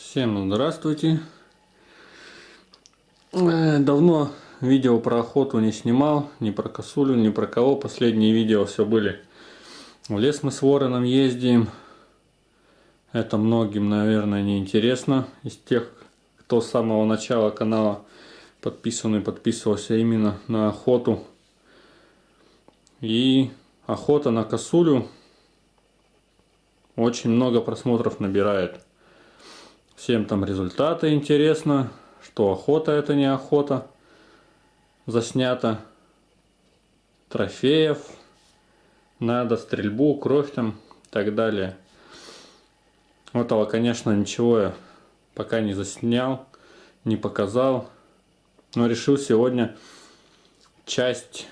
Всем здравствуйте. Э, Давно видео про охоту не снимал, ни про косулю, ни про кого. Последние видео все были. В лес мы с вороном ездим. Это многим, наверное, не интересно. Из тех, кто с самого начала канала подписан и подписывался именно на охоту. И охота на косулю очень много просмотров набирает. Всем там результаты интересно, что охота это не охота. Заснято трофеев, надо стрельбу, кровь там и так далее. Этого, конечно, ничего я пока не заснял, не показал. Но решил сегодня часть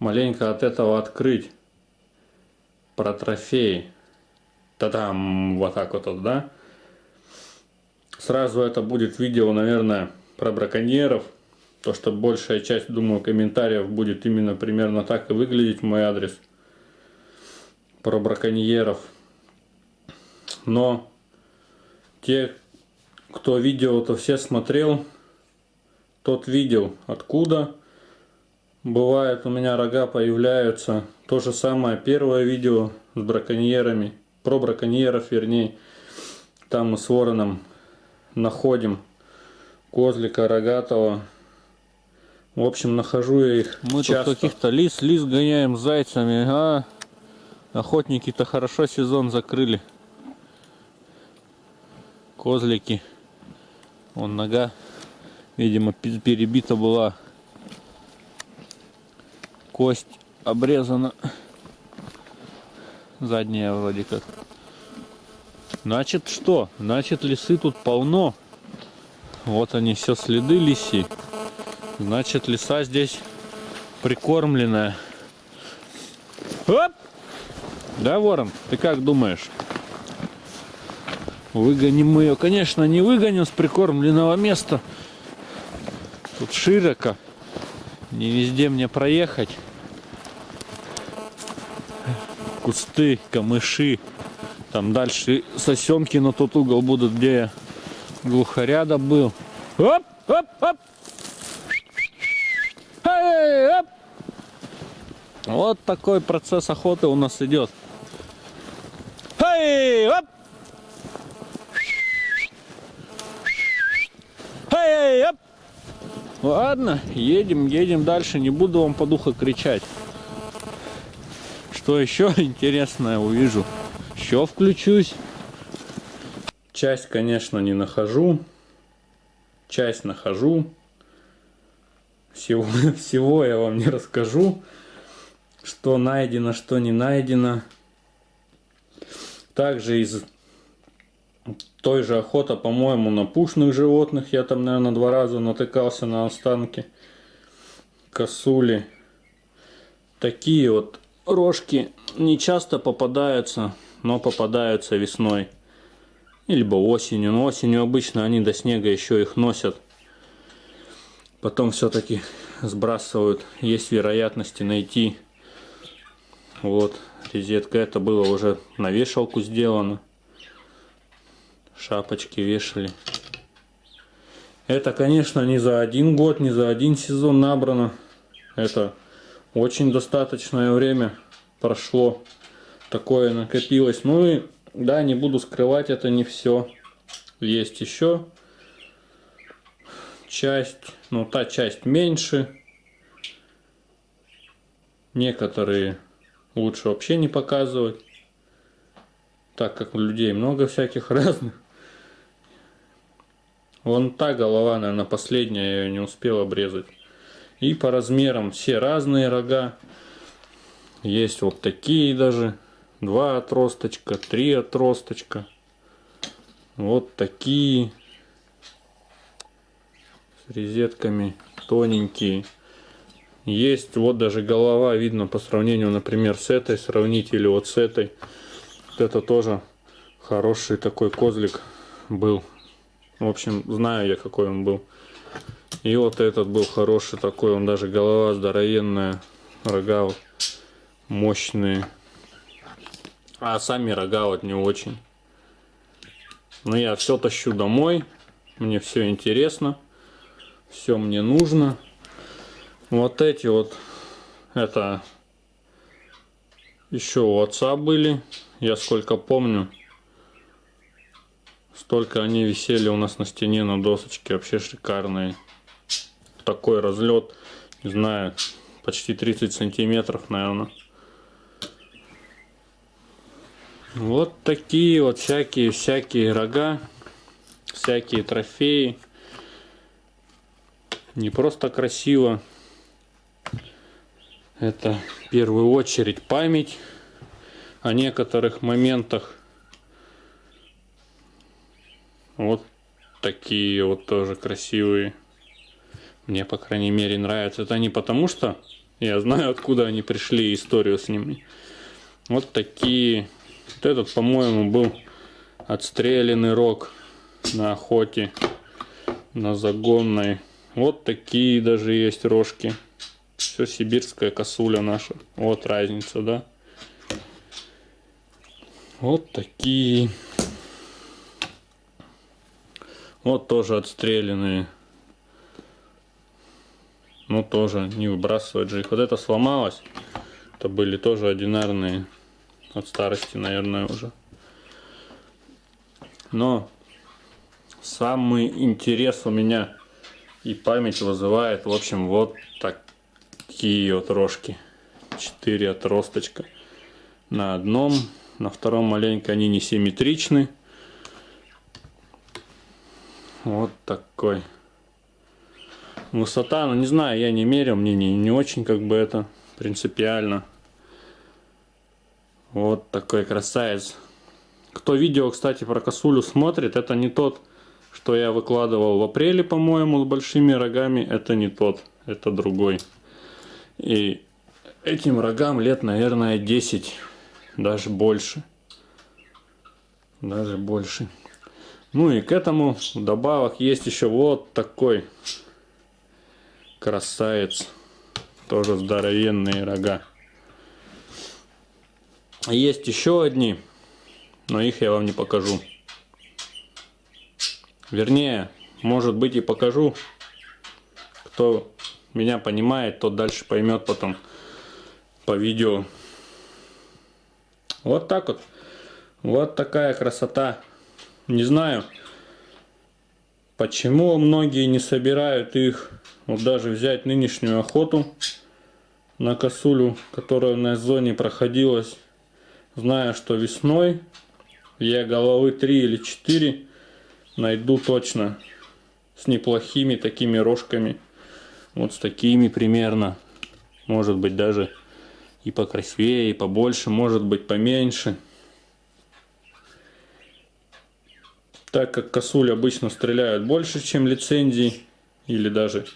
маленько от этого открыть. Про трофеи. Та-дам, вот так вот, да? Сразу это будет видео, наверное, про браконьеров. То, что большая часть, думаю, комментариев будет именно примерно так и выглядеть мой адрес. Про браконьеров. Но те, кто видео-то все смотрел, тот видел, откуда бывает у меня рога появляются. То же самое первое видео с браконьерами, про браконьеров вернее. Там с вороном находим козлика рогатого. В общем, нахожу я их Мы часто. тут каких-то лис, лис гоняем зайцами, а охотники-то хорошо сезон закрыли. Козлики. Вон нога, видимо, пе- перебита была. Кость обрезана. Задняя вроде как. Значит что? Значит лисы тут полно. Вот они все следы лиси. Значит лиса здесь прикормленная. Оп! Да, ворон, ты как думаешь? Выгоним мы ее, конечно, не выгоним с прикормленного места. Тут широко. Не везде мне проехать. Кусты, камыши. Там дальше сосенки на тот угол будут, где я глухаря добыл. Оп, оп, оп. Эй, оп. Вот такой процесс охоты у нас идет. Эй, оп. Эй, оп. Ладно, едем, едем дальше. Не буду вам по духу кричать. Что еще интересное увижу? Еще включусь. Часть, конечно, не нахожу. Часть нахожу. Всего, всего я вам не расскажу. Что найдено, что не найдено. Также из той же охота, по-моему, на пушных животных. Я там, наверное, два раза натыкался на останки косули. Такие вот рожки не часто попадаются, но попадаются весной. Либо осенью. Но осенью обычно они до снега еще их носят. Потом все-таки сбрасывают. Есть вероятности найти. Вот, резетка. Это было уже на вешалку сделано. Шапочки вешали. Это, конечно, не за один год, не за один сезон набрано. Это очень достаточное время прошло. Такое накопилось. Ну и да, не буду скрывать, это не все. Есть еще часть, ну та часть меньше. Некоторые лучше вообще не показывать, так как людей много всяких разных. Вон та голова, наверное, последняя, я ее не успел обрезать. И по размерам все разные рога. Есть вот такие даже. Два отросточка, три отросточка. Вот такие. С резетками тоненькие. Есть вот даже голова видно по сравнению, например, с этой. Сравнить или вот с этой. Вот это тоже хороший такой козлик был. В общем, знаю я какой он был. И вот этот был хороший такой, он даже голова здоровенная, рога мощные. А сами рога вот не очень. Но я все тащу домой. Мне все интересно. Все мне нужно. Вот эти вот, это еще у отца были. Я сколько помню, столько они висели у нас на стене на досочке. Вообще шикарные. Такой разлет, не знаю, почти 30 сантиметров, наверное. Вот такие вот всякие всякие рога, всякие трофеи. Не просто красиво. Это в первую очередь память о некоторых моментах. Вот такие вот тоже красивые. Мне, по крайней мере, нравятся. Это не потому, что я знаю, откуда они пришли, историю с ними. Вот такие вот этот, по-моему, был отстрелянный рог на охоте, на загонной. Вот такие даже есть рожки. Все сибирская косуля наша. Вот разница, да? Вот такие. Вот тоже отстрелянные. Ну тоже не выбрасывать же их. Вот это сломалось. Это были тоже одинарные от старости, наверное, уже. Но самый интерес у меня и память вызывает, в общем, вот такие вот рожки. Четыре отросточка. На одном, на втором маленько они не симметричны. Вот такой. Высота, ну не знаю, я не мерил, мне не, не очень как бы это принципиально. Вот такой красавец. Кто видео, кстати, про косулю смотрит, это не тот, что я выкладывал в апреле, по-моему, с большими рогами. Это не тот, это другой. И этим рогам лет, наверное, 10, даже больше. Даже больше. Ну и к этому добавок есть еще вот такой красавец. Тоже здоровенные рога. Есть еще одни, но их я вам не покажу. Вернее, может быть и покажу. Кто меня понимает, тот дальше поймет потом по видео. Вот так вот. Вот такая красота. Не знаю, почему многие не собирают их. Вот даже взять нынешнюю охоту на косулю, которая на зоне проходилась Знаю, что весной я головы 3 или 4 найду точно с неплохими такими рожками. Вот с такими примерно. Может быть даже и покрасивее, и побольше, может быть поменьше. Так как косуль обычно стреляют больше, чем лицензии, или даже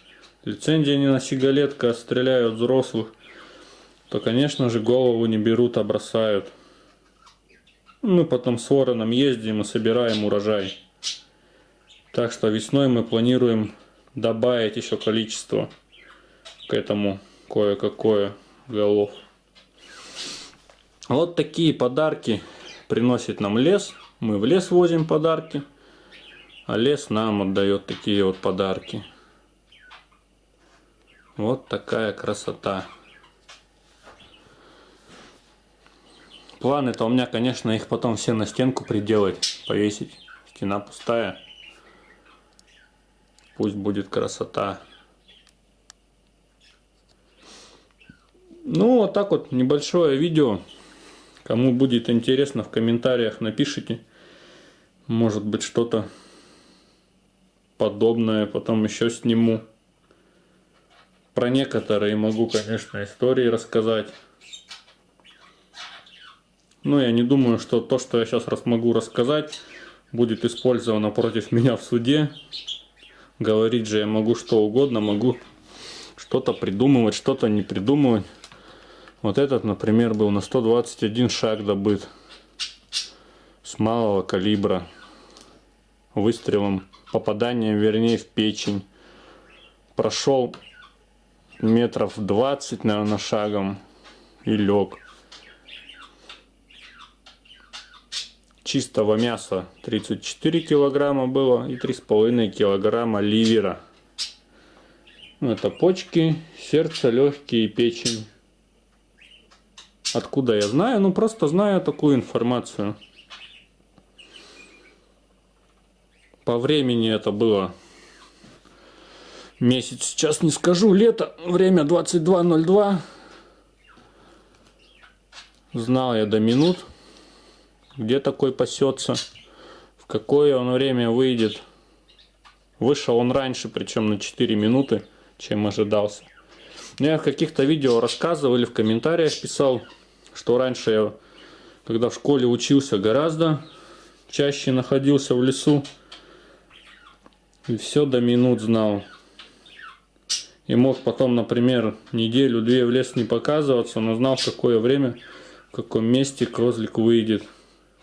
лицензии не на сигалетка, а стреляют взрослых, то, конечно же, голову не берут, а бросают. Мы потом с вороном ездим и собираем урожай. Так что весной мы планируем добавить еще количество к этому кое-какое голов. Вот такие подарки приносит нам лес. Мы в лес возим подарки, а лес нам отдает такие вот подарки. Вот такая красота. Планы-то у меня, конечно, их потом все на стенку приделать, повесить. Стена пустая. Пусть будет красота. Ну, вот так вот, небольшое видео. Кому будет интересно, в комментариях напишите. Может быть, что-то подобное потом еще сниму. Про некоторые могу, конечно, истории рассказать. Но я не думаю, что то, что я сейчас раз могу рассказать, будет использовано против меня в суде. Говорить же я могу что угодно, могу что-то придумывать, что-то не придумывать. Вот этот, например, был на 121 шаг добыт с малого калибра выстрелом, попаданием, вернее, в печень. Прошел метров 20, наверное, шагом и лег. Чистого мяса 34 килограмма было и 3,5 килограмма ливера. Ну, Это почки, сердце, легкие печень. Откуда я знаю? Ну, просто знаю такую информацию. По времени это было месяц, сейчас не скажу, лето, время 22.02. Знал я до минут, где такой пасется, в какое он время выйдет. Вышел он раньше, причем на 4 минуты, чем ожидался. Ну, Я в каких-то видео рассказывал или в комментариях писал, что раньше я, когда в школе учился, гораздо чаще находился в лесу. И все до минут знал. И мог потом, например, неделю-две в лес не показываться, но знал, в какое время, в каком месте козлик выйдет,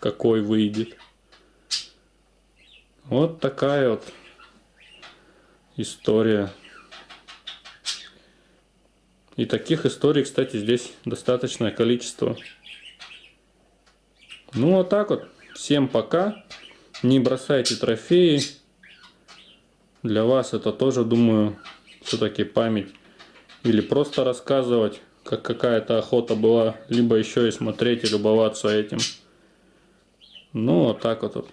какой выйдет. Вот такая вот история. И таких историй, кстати, здесь достаточное количество. Ну, вот так вот. Всем пока. Не бросайте трофеи. Для вас это тоже, думаю, все-таки память. Или просто рассказывать, как какая-то охота была. Либо еще и смотреть и любоваться этим. Ну, вот так вот.